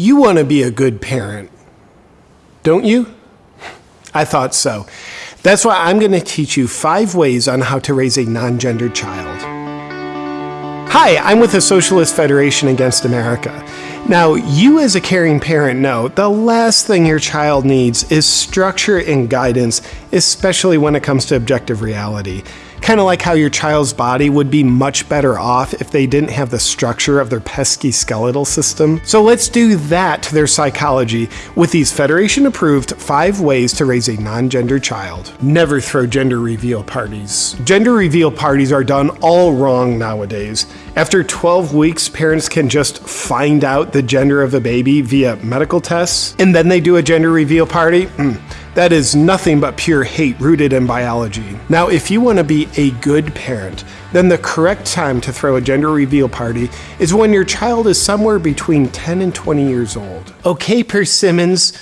You want to be a good parent, don't you? I thought so. That's why I'm going to teach you five ways on how to raise a non gendered child. Hi, I'm with the Socialist Federation Against America. Now, you as a caring parent know the last thing your child needs is structure and guidance, especially when it comes to objective reality. Kind of like how your child's body would be much better off if they didn't have the structure of their pesky skeletal system. So let's do that to their psychology with these Federation approved five ways to raise a non gender child. Never throw gender reveal parties. Gender reveal parties are done all wrong nowadays. After 12 weeks, parents can just find out the gender of a baby via medical tests, and then they do a gender reveal party. Mm. That is nothing but pure hate rooted in biology. Now, if you want to be a good parent, then the correct time to throw a gender reveal party is when your child is somewhere between 10 and 20 years old. Okay, Persimmons,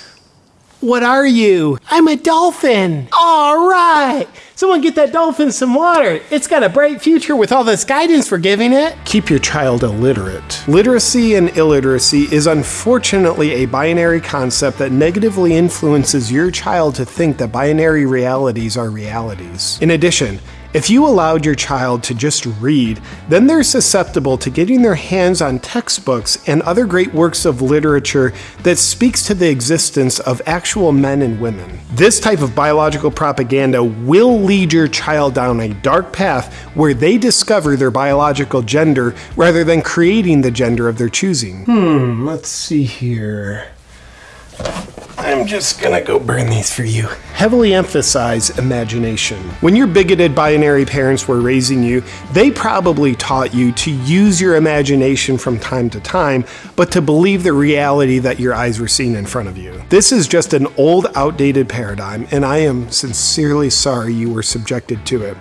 what are you? I'm a dolphin. All right. Someone get that dolphin some water. It's got a bright future with all this guidance we're giving it. Keep your child illiterate. Literacy and illiteracy is unfortunately a binary concept that negatively influences your child to think that binary realities are realities. In addition, if you allowed your child to just read, then they're susceptible to getting their hands on textbooks and other great works of literature that speaks to the existence of actual men and women. This type of biological propaganda will lead your child down a dark path where they discover their biological gender rather than creating the gender of their choosing. Hmm, let's see here. I'm just gonna go burn these for you. Heavily emphasize imagination. When your bigoted binary parents were raising you, they probably taught you to use your imagination from time to time, but to believe the reality that your eyes were seeing in front of you. This is just an old, outdated paradigm, and I am sincerely sorry you were subjected to it.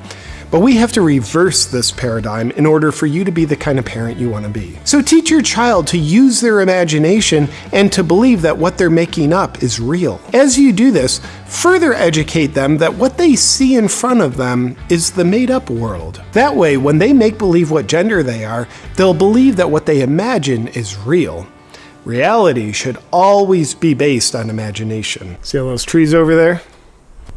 But we have to reverse this paradigm in order for you to be the kind of parent you want to be. So teach your child to use their imagination and to believe that what they're making up is real. As you do this, further educate them that what they see in front of them is the made up world. That way, when they make believe what gender they are, they'll believe that what they imagine is real. Reality should always be based on imagination. See all those trees over there?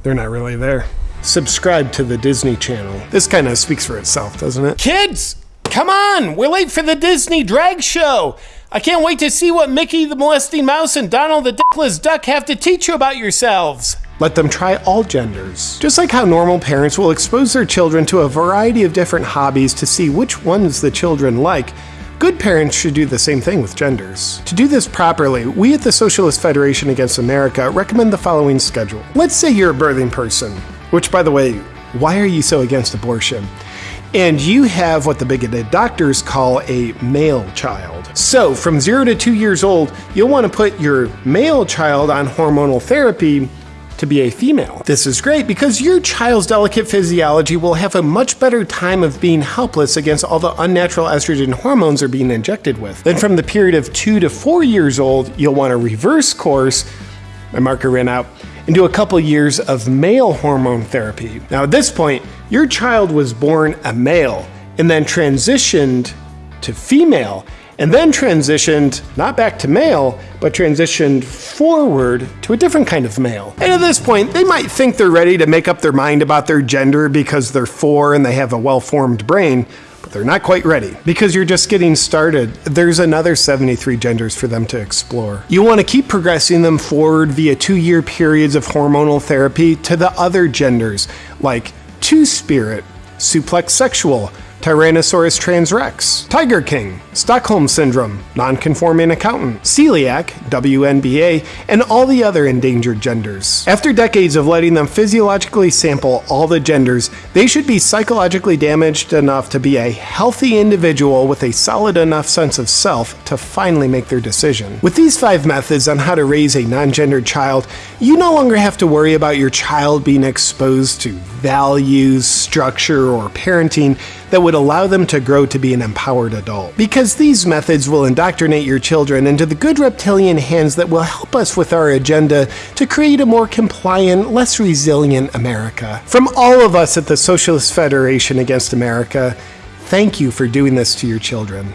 They're not really there subscribe to the Disney Channel. This kind of speaks for itself, doesn't it? Kids, come on! We're late for the Disney drag show! I can't wait to see what Mickey the Molesting Mouse and Donald the Dickless Duck have to teach you about yourselves. Let them try all genders. Just like how normal parents will expose their children to a variety of different hobbies to see which ones the children like, Good parents should do the same thing with genders. To do this properly, we at the Socialist Federation Against America recommend the following schedule. Let's say you're a birthing person. Which, by the way, why are you so against abortion? And you have what the bigoted doctors call a male child. So, from zero to two years old, you'll want to put your male child on hormonal therapy to be a female. This is great because your child's delicate physiology will have a much better time of being helpless against all the unnatural estrogen hormones they're being injected with. Then, from the period of two to four years old, you'll want to reverse course. My marker ran out and do a couple years of male hormone therapy. Now, at this point, your child was born a male and then transitioned to female and then transitioned not back to male, but transitioned forward to a different kind of male. And at this point, they might think they're ready to make up their mind about their gender because they're four and they have a well formed brain but they're not quite ready. Because you're just getting started, there's another 73 genders for them to explore. You want to keep progressing them forward via two year periods of hormonal therapy to the other genders, like Two Spirit, Suplex Sexual, Tyrannosaurus transrex, Tiger King, Stockholm Syndrome, Nonconforming Accountant, Celiac, WNBA, and all the other endangered genders. After decades of letting them physiologically sample all the genders, they should be psychologically damaged enough to be a healthy individual with a solid enough sense of self to finally make their decision. With these five methods on how to raise a non gendered child, you no longer have to worry about your child being exposed to values, structure, or parenting that would allow them to grow to be an empowered adult. Because these methods will indoctrinate your children into the good reptilian hands that will help us with our agenda to create a more compliant, less resilient America. From all of us at the Socialist Federation Against America, thank you for doing this to your children.